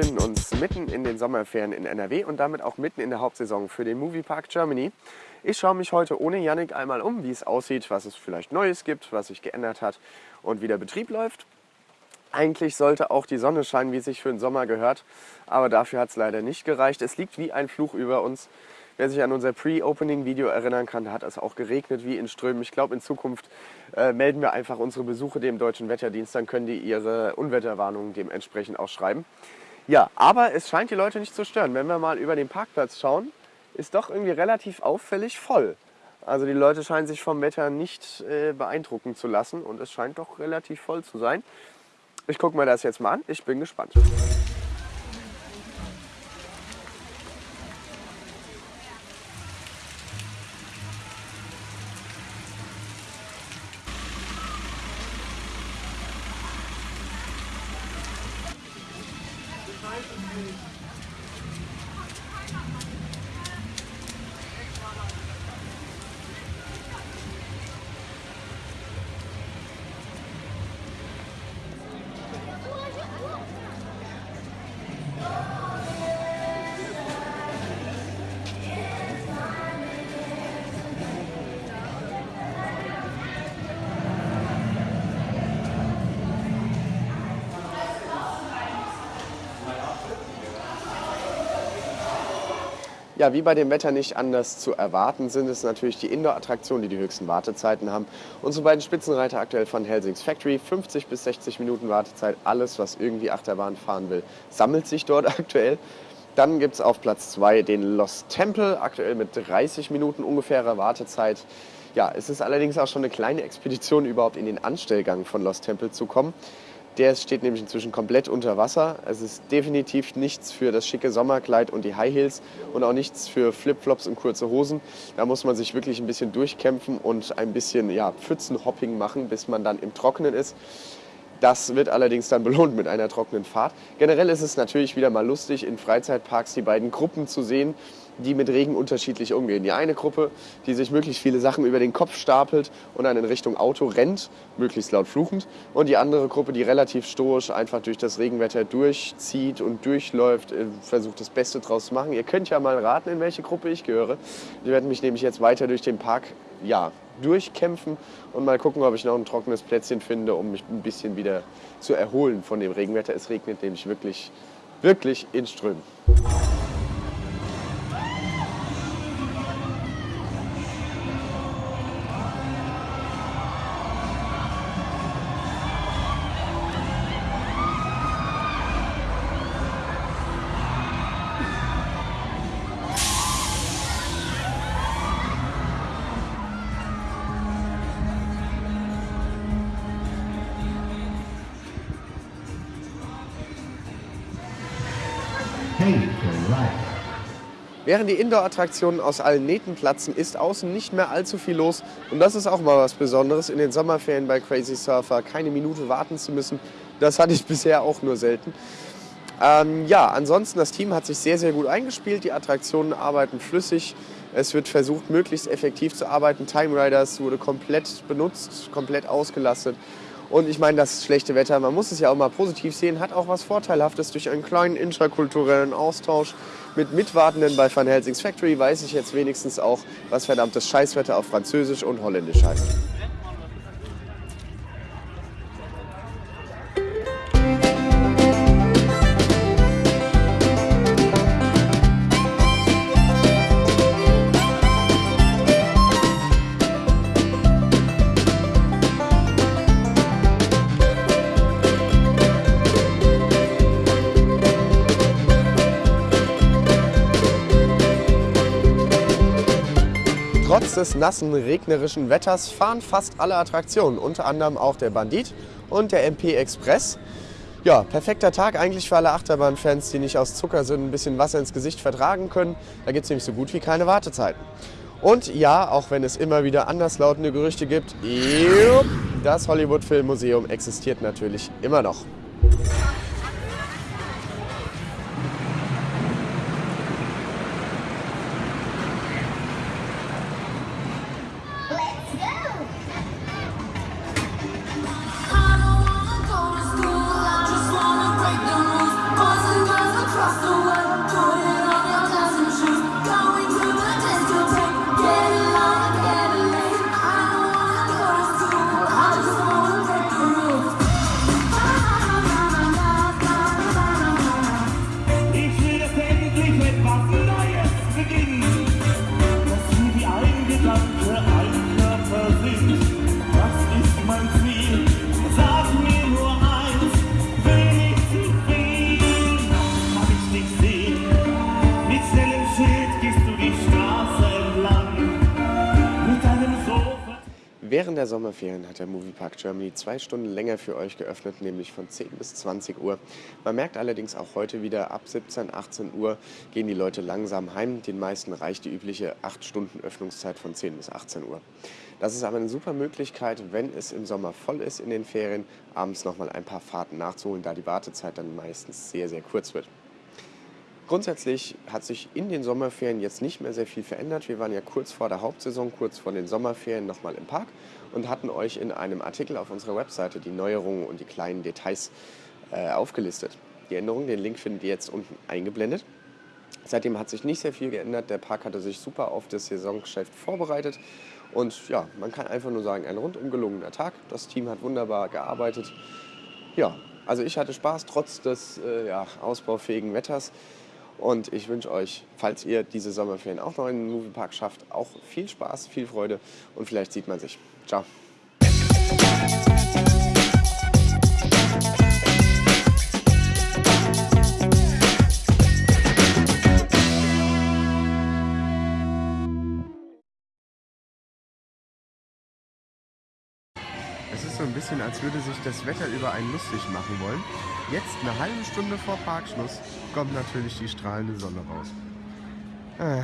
befinden uns mitten in den Sommerferien in NRW und damit auch mitten in der Hauptsaison für den Moviepark Germany. Ich schaue mich heute ohne Yannick einmal um, wie es aussieht, was es vielleicht Neues gibt, was sich geändert hat und wie der Betrieb läuft. Eigentlich sollte auch die Sonne scheinen, wie es sich für den Sommer gehört, aber dafür hat es leider nicht gereicht. Es liegt wie ein Fluch über uns. Wer sich an unser Pre-Opening-Video erinnern kann, da hat es auch geregnet wie in Strömen. Ich glaube, in Zukunft äh, melden wir einfach unsere Besuche dem Deutschen Wetterdienst, dann können die ihre Unwetterwarnungen dementsprechend auch schreiben. Ja, aber es scheint die Leute nicht zu stören. Wenn wir mal über den Parkplatz schauen, ist doch irgendwie relativ auffällig voll. Also die Leute scheinen sich vom Wetter nicht äh, beeindrucken zu lassen und es scheint doch relativ voll zu sein. Ich gucke mir das jetzt mal an, ich bin gespannt. Ja, wie bei dem Wetter nicht anders zu erwarten, sind es natürlich die Indoor-Attraktionen, die die höchsten Wartezeiten haben. Unsere beiden Spitzenreiter aktuell von Helsings Factory, 50 bis 60 Minuten Wartezeit. Alles, was irgendwie Achterbahn fahren will, sammelt sich dort aktuell. Dann gibt es auf Platz 2 den Lost Temple, aktuell mit 30 Minuten ungefährer Wartezeit. Ja, es ist allerdings auch schon eine kleine Expedition, überhaupt in den Anstellgang von Lost Temple zu kommen. Der steht nämlich inzwischen komplett unter Wasser. Es ist definitiv nichts für das schicke Sommerkleid und die High Heels und auch nichts für Flipflops und kurze Hosen. Da muss man sich wirklich ein bisschen durchkämpfen und ein bisschen ja, Pfützenhopping machen, bis man dann im Trockenen ist. Das wird allerdings dann belohnt mit einer trockenen Fahrt. Generell ist es natürlich wieder mal lustig, in Freizeitparks die beiden Gruppen zu sehen, die mit Regen unterschiedlich umgehen. Die eine Gruppe, die sich möglichst viele Sachen über den Kopf stapelt und dann in Richtung Auto rennt, möglichst laut fluchend. Und die andere Gruppe, die relativ stoisch einfach durch das Regenwetter durchzieht und durchläuft, äh, versucht das Beste draus zu machen. Ihr könnt ja mal raten, in welche Gruppe ich gehöre. Ich werde mich nämlich jetzt weiter durch den Park ja, durchkämpfen und mal gucken, ob ich noch ein trockenes Plätzchen finde, um mich ein bisschen wieder zu erholen von dem Regenwetter. Es regnet nämlich wirklich, wirklich in Strömen. Während die Indoor-Attraktionen aus allen Nähten platzen, ist außen nicht mehr allzu viel los. Und das ist auch mal was Besonderes, in den Sommerferien bei Crazy Surfer keine Minute warten zu müssen. Das hatte ich bisher auch nur selten. Ähm, ja, ansonsten, das Team hat sich sehr, sehr gut eingespielt. Die Attraktionen arbeiten flüssig. Es wird versucht, möglichst effektiv zu arbeiten. Time Riders wurde komplett benutzt, komplett ausgelastet. Und ich meine, das schlechte Wetter, man muss es ja auch mal positiv sehen, hat auch was Vorteilhaftes durch einen kleinen interkulturellen Austausch mit Mitwartenden bei Van Helsings Factory weiß ich jetzt wenigstens auch, was verdammtes Scheißwetter auf Französisch und Holländisch heißt. Trotz des nassen, regnerischen Wetters fahren fast alle Attraktionen, unter anderem auch der Bandit und der MP Express. Ja, perfekter Tag eigentlich für alle Achterbahnfans, die nicht aus Zucker sind, ein bisschen Wasser ins Gesicht vertragen können. Da gibt es nämlich so gut wie keine Wartezeiten. Und ja, auch wenn es immer wieder anderslautende Gerüchte gibt, das Hollywood Filmmuseum existiert natürlich immer noch. Der Sommerferien hat der Moviepark Germany zwei Stunden länger für euch geöffnet, nämlich von 10 bis 20 Uhr. Man merkt allerdings auch heute wieder, ab 17, 18 Uhr gehen die Leute langsam heim. Den meisten reicht die übliche 8 Stunden Öffnungszeit von 10 bis 18 Uhr. Das ist aber eine super Möglichkeit, wenn es im Sommer voll ist in den Ferien, abends nochmal ein paar Fahrten nachzuholen, da die Wartezeit dann meistens sehr, sehr kurz wird. Grundsätzlich hat sich in den Sommerferien jetzt nicht mehr sehr viel verändert. Wir waren ja kurz vor der Hauptsaison, kurz vor den Sommerferien nochmal im Park und hatten euch in einem Artikel auf unserer Webseite die Neuerungen und die kleinen Details äh, aufgelistet. Die Änderungen, den Link findet ihr jetzt unten eingeblendet. Seitdem hat sich nicht sehr viel geändert. Der Park hatte sich super auf das Saisongeschäft vorbereitet. Und ja, man kann einfach nur sagen, ein rundum gelungener Tag. Das Team hat wunderbar gearbeitet. Ja, also ich hatte Spaß trotz des äh, ja, ausbaufähigen Wetters. Und ich wünsche euch, falls ihr diese Sommerferien auch noch in den Moviepark schafft, auch viel Spaß, viel Freude und vielleicht sieht man sich. Ciao. So ein bisschen, als würde sich das Wetter über einen lustig machen wollen. Jetzt, eine halbe Stunde vor Parkschluss, kommt natürlich die strahlende Sonne raus. Ah.